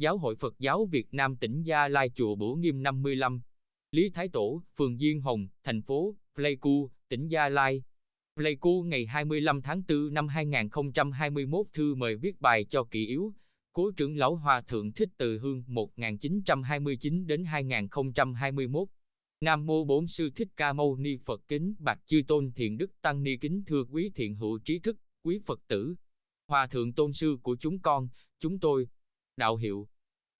Giáo hội Phật giáo Việt Nam tỉnh Gia Lai Chùa Bửu Nghiêm 55, Lý Thái Tổ, phường Diên Hồng, thành phố Pleiku, tỉnh Gia Lai. Pleiku ngày 25 tháng 4 năm 2021 thư mời viết bài cho kỷ yếu, Cố trưởng lão Hòa Thượng Thích Từ Hương 1929 đến 2021. Nam mô Bổn sư Thích Ca Mâu Ni Phật kính bạch chư tôn thiện đức tăng ni kính thưa quý thiện hữu trí thức, quý Phật tử. Hòa thượng tôn sư của chúng con, chúng tôi. Đạo hiệu.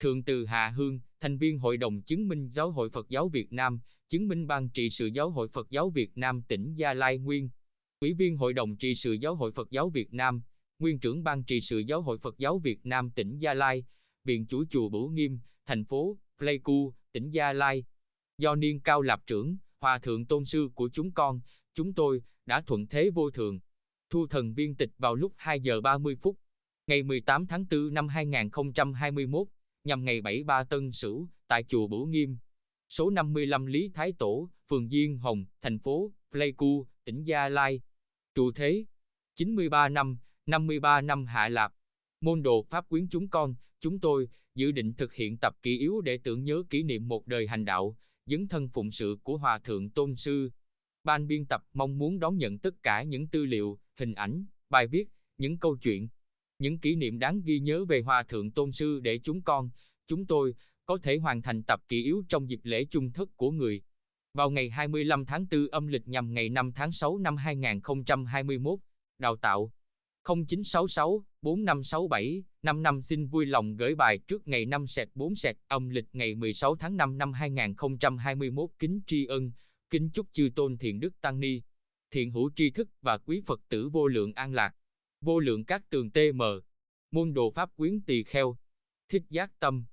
Thượng từ Hạ Hương, thành viên Hội đồng chứng minh Giáo hội Phật giáo Việt Nam, chứng minh ban trị sự Giáo hội Phật giáo Việt Nam tỉnh Gia Lai Nguyên. Ủy viên Hội đồng trị sự Giáo hội Phật giáo Việt Nam, nguyên trưởng ban trị sự Giáo hội Phật giáo Việt Nam tỉnh Gia Lai, viện chủ chùa Bửu Nghiêm, thành phố Pleiku, tỉnh Gia Lai. Do niên cao lạp trưởng, hòa thượng tôn sư của chúng con, chúng tôi đã thuận thế vô thường. Thu thần viên tịch vào lúc 2 giờ 30 phút, ngày 18 tháng 4 năm 2021, nhằm ngày 73 Tân Sửu, tại chùa Bửu Nghiêm. Số 55 Lý Thái Tổ, phường Diên Hồng, thành phố Pleiku, tỉnh Gia Lai. Trụ thế 93 năm, 53 năm hạ lạp. Môn đồ Pháp quyến chúng con, chúng tôi, dự định thực hiện tập kỷ yếu để tưởng nhớ kỷ niệm một đời hành đạo, dấn thân phụng sự của Hòa Thượng Tôn Sư. Ban biên tập mong muốn đón nhận tất cả những tư liệu, hình ảnh, bài viết, những câu chuyện, những kỷ niệm đáng ghi nhớ về Hòa Thượng Tôn Sư để chúng con, chúng tôi, có thể hoàn thành tập kỷ yếu trong dịp lễ chung thức của người. Vào ngày 25 tháng 4 âm lịch nhằm ngày 5 tháng 6 năm 2021, đào tạo 0966 4567 55 xin vui lòng gửi bài trước ngày 5 sẹt 4 sẹt âm lịch ngày 16 tháng 5 năm 2021 kính tri ân, kính chúc chư tôn thiện đức tăng ni, thiện hữu tri thức và quý Phật tử vô lượng an lạc, vô lượng các tường TM, môn đồ pháp quyến tỳ kheo, thích giác tâm,